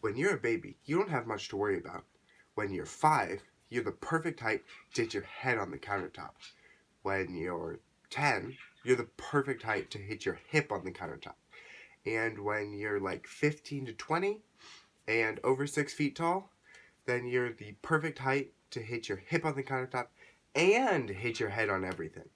When you're a baby, you don't have much to worry about. When you're five, you're the perfect height to hit your head on the countertop. When you're 10, you're the perfect height to hit your hip on the countertop. And when you're like 15 to 20 and over 6 feet tall, then you're the perfect height to hit your hip on the countertop and hit your head on everything.